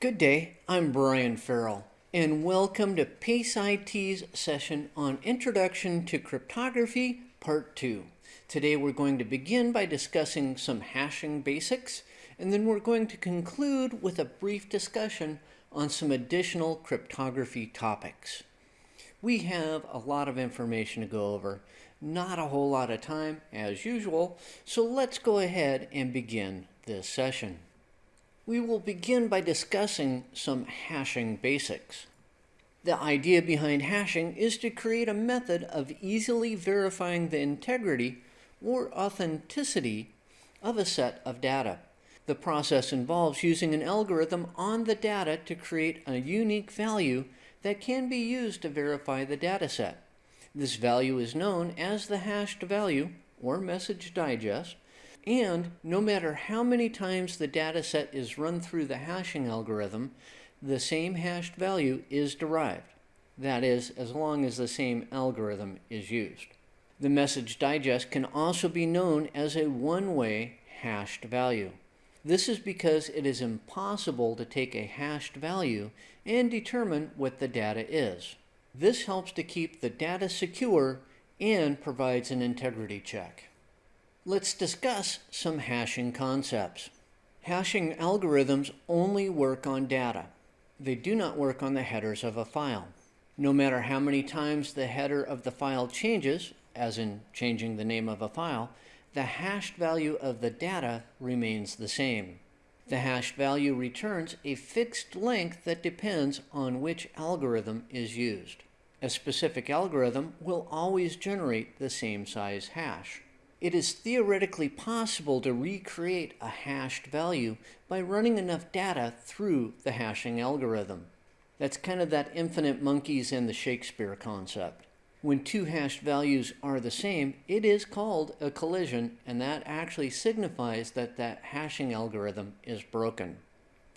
Good day, I'm Brian Farrell, and welcome to PACE IT's session on Introduction to Cryptography, Part 2. Today we're going to begin by discussing some hashing basics, and then we're going to conclude with a brief discussion on some additional cryptography topics. We have a lot of information to go over, not a whole lot of time as usual, so let's go ahead and begin this session. We will begin by discussing some hashing basics. The idea behind hashing is to create a method of easily verifying the integrity or authenticity of a set of data. The process involves using an algorithm on the data to create a unique value that can be used to verify the dataset. This value is known as the hashed value or message digest, and no matter how many times the dataset is run through the hashing algorithm, the same hashed value is derived. That is, as long as the same algorithm is used. The message digest can also be known as a one-way hashed value. This is because it is impossible to take a hashed value and determine what the data is. This helps to keep the data secure and provides an integrity check. Let's discuss some hashing concepts. Hashing algorithms only work on data. They do not work on the headers of a file. No matter how many times the header of the file changes, as in changing the name of a file, the hashed value of the data remains the same. The hashed value returns a fixed length that depends on which algorithm is used. A specific algorithm will always generate the same size hash. It is theoretically possible to recreate a hashed value by running enough data through the hashing algorithm. That's kind of that infinite monkeys and the Shakespeare concept. When two hashed values are the same, it is called a collision, and that actually signifies that that hashing algorithm is broken.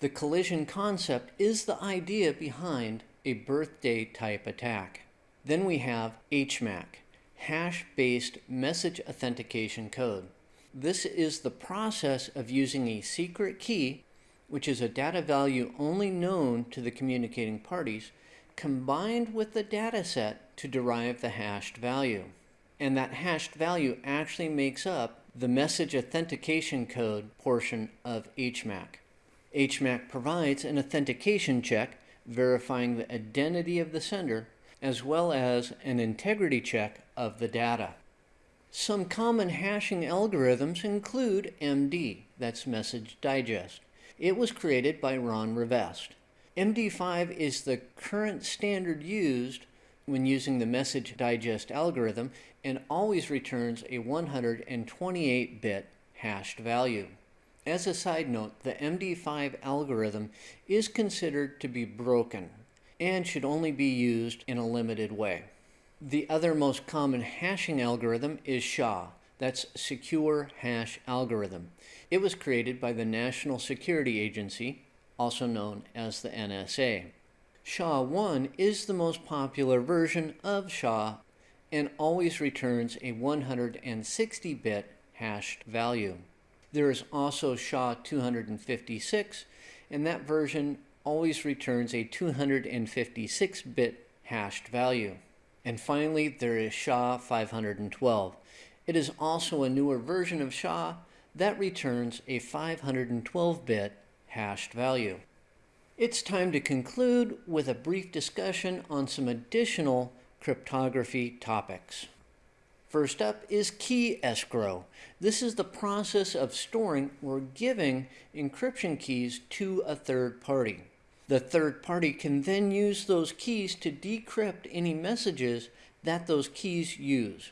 The collision concept is the idea behind a birthday type attack. Then we have HMAC, Hash-Based Message Authentication Code. This is the process of using a secret key, which is a data value only known to the communicating parties, combined with the data set to derive the hashed value. And that hashed value actually makes up the message authentication code portion of HMAC. HMAC provides an authentication check verifying the identity of the sender as well as an integrity check of the data. Some common hashing algorithms include MD, that's Message Digest. It was created by Ron Rivest. MD5 is the current standard used when using the message digest algorithm and always returns a 128-bit hashed value. As a side note, the MD5 algorithm is considered to be broken and should only be used in a limited way. The other most common hashing algorithm is SHA, that's Secure Hash Algorithm. It was created by the National Security Agency also known as the NSA. SHA-1 is the most popular version of SHA and always returns a 160-bit hashed value. There is also SHA-256 and that version always returns a 256-bit hashed value. And finally, there is SHA-512. It is also a newer version of SHA that returns a 512-bit hashed value. It's time to conclude with a brief discussion on some additional cryptography topics. First up is key escrow. This is the process of storing or giving encryption keys to a third party. The third party can then use those keys to decrypt any messages that those keys use.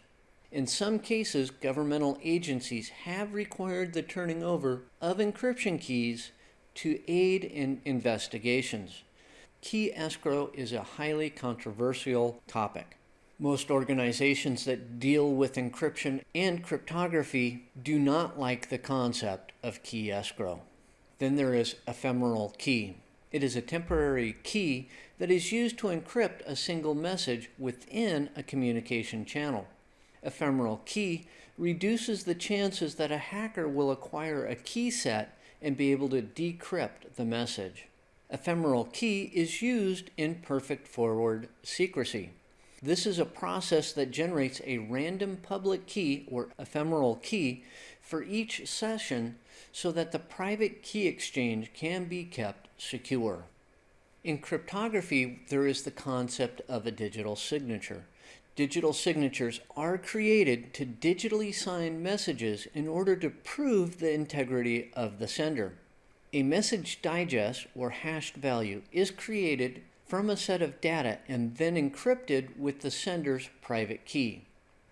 In some cases, governmental agencies have required the turning over of encryption keys to aid in investigations. Key escrow is a highly controversial topic. Most organizations that deal with encryption and cryptography do not like the concept of key escrow. Then there is ephemeral key. It is a temporary key that is used to encrypt a single message within a communication channel. Ephemeral key reduces the chances that a hacker will acquire a key set and be able to decrypt the message. ephemeral key is used in perfect forward secrecy. This is a process that generates a random public key or ephemeral key for each session so that the private key exchange can be kept secure. In cryptography, there is the concept of a digital signature. Digital signatures are created to digitally sign messages in order to prove the integrity of the sender. A message digest or hashed value is created from a set of data and then encrypted with the sender's private key.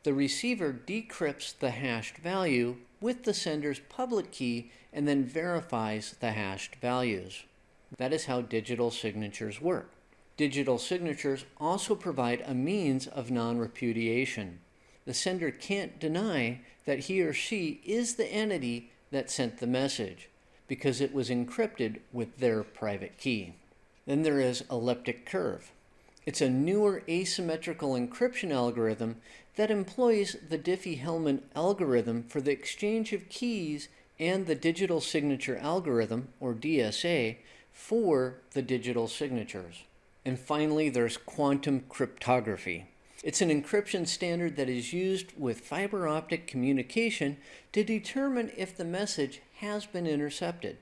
The receiver decrypts the hashed value with the sender's public key and then verifies the hashed values. That is how digital signatures work. Digital signatures also provide a means of non-repudiation. The sender can't deny that he or she is the entity that sent the message because it was encrypted with their private key. Then there is elliptic curve. It's a newer asymmetrical encryption algorithm that employs the Diffie-Hellman algorithm for the exchange of keys and the digital signature algorithm, or DSA, for the digital signatures. And finally, there's quantum cryptography. It's an encryption standard that is used with fiber optic communication to determine if the message has been intercepted.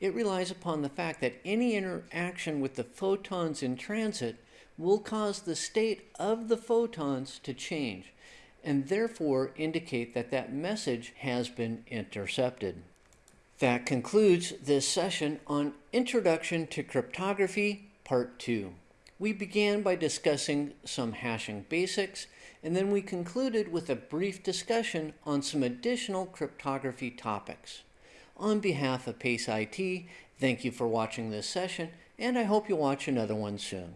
It relies upon the fact that any interaction with the photons in transit will cause the state of the photons to change and therefore indicate that that message has been intercepted. That concludes this session on Introduction to Cryptography, Part 2. We began by discussing some hashing basics, and then we concluded with a brief discussion on some additional cryptography topics. On behalf of PACE IT, thank you for watching this session, and I hope you'll watch another one soon.